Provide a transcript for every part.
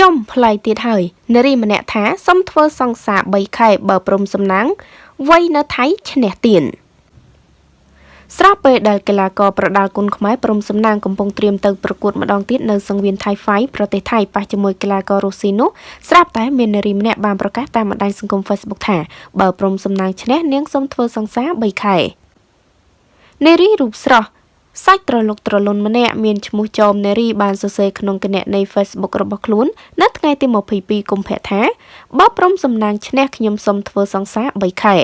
ចំផ្លៃទៀតហើយនារីម្នាក់ថាសុំធ្វើសង្សារ3ខែបើព្រមសំណាងវ័យនៅថៃឈ្នះទៀនស្រាប់ពេលដែលកីឡាករប្រដាល់គុណខ្មែរព្រំសំណាងកំពុងត្រៀមទៅប្រកួតម្ដងទៀតនៅសង្វៀនថៃហ្វៃប្រទេសថៃប៉ះជាមួយកីឡាកររុស្ស៊ីនោះស្រាប់តែមាននារីម្នាក់បានប្រកាសតាមបណ្ដាញសង្គម Facebook ថាបើព្រំសំណាងឈ្នះនាងសូមធ្វើសង្សារ3ខែនារីរូបស្រស់ សាច់ត្រលុកត្រលុនម្នាក់មានឈ្មោះចោមនារីបានសរសេរក្នុងគណនី Facebook របស់ខ្លួន នៅថ្ងៃទី22កុម្ភៈថាបើព្រមសំណាងឈ្នះខ្ញុំសូមធ្វើសង្សារ3ខែ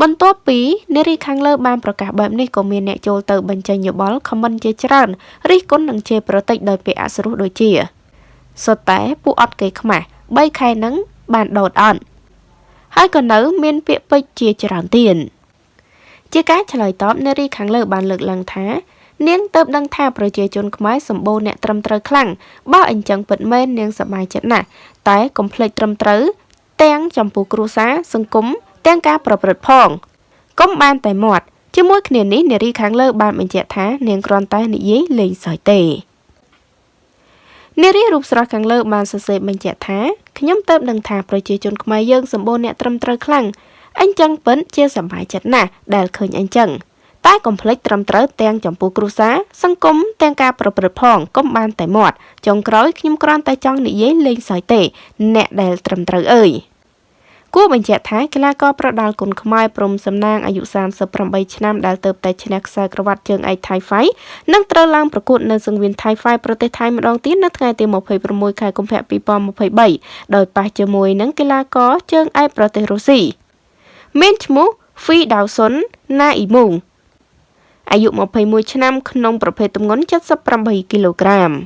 បន្ទាប់ពីនារីខាងលើបានប្រកាសបែបនេះក៏មានអ្នកចូលទៅបញ្ចេញយោបល់ខមមិនជាច្រើនរិះគន់និងជេរប្រតិចដោយពាក្យអសុរោះដូចជាសុទ្ធតែពួកអត់គេខ្មាស់3ខែហ្នឹងបានដោតអត់ហើយក៏នៅ មានពាក្យពេចន៍ជាច្រើនទៀត ជាការឆ្លើយតបនារីខាងលើបានលើកឡើងថានាងទៅដឹងថាប្រជាជនខ្មែរសម្បូរអ្នកត្រឹមត្រូវខ្លាំងបើអញ្ចឹងពិតមែននាងសប្បាយចិត្តណាស់តែកុំភ្លេចត្រឹមត្រូវទាំងចំពោះគ្រួសារសង្គមទាំងការប្រព្រឹត្តផងកុំបានតែមាត់ជាមួយគ្នានេះនារីខាងលើបានបញ្ជាក់ថានាងគ្រាន់តែនិយាយលេងសើចទេនារីរូបស្រស់ខាងលើបានសរសេរបញ្ជាក់ថាខ្ញុំទៅដឹងថាប្រជាជនខ្មែរយើងសម្បូរអ្នកត្រឹមត្រូវខ្លាំង អញ្ចឹងពិនជាសប្បាយចិត្តណាស់ដែលឃើញអញ្ចឹងតែកុំភ្លេចត្រឹមត្រូវទាំងចំពោះគ្រួសារសង្គមទាំងការប្រព្រឹត្តផងកុំបានតែមាត់ចុងក្រោយខ្ញុំគ្រាន់តែចង់និយាយលេងសើចទេ អ្នកដែលត្រឹមត្រូវអើយគួរបញ្ជាក់ថាកីឡាករប្រដាល់គុណខ្មែរព្រំសំណាងអាយុ38ឆ្នាំដែលទៅតែឈ្នះខ្សែក្រវ៉ាត់ជើងឯកថៃហ្វៃនឹងត្រូវឡើងប្រកួតនៅសង្វៀនថៃហ្វៃប្រទេសថៃម្ដងទៀតនៅថ្ងៃទី26ខែកុម្ភៈ2023ដោយប៉ះជាមួយនឹងកីឡាករជើងឯកប្រទេសរុស្ស៊ី មានឈ្មោះ Phi Dawson Naimung អាយុ21ឆ្នាំក្នុងប្រភេទទម្ងន់78គីឡូក្រាម។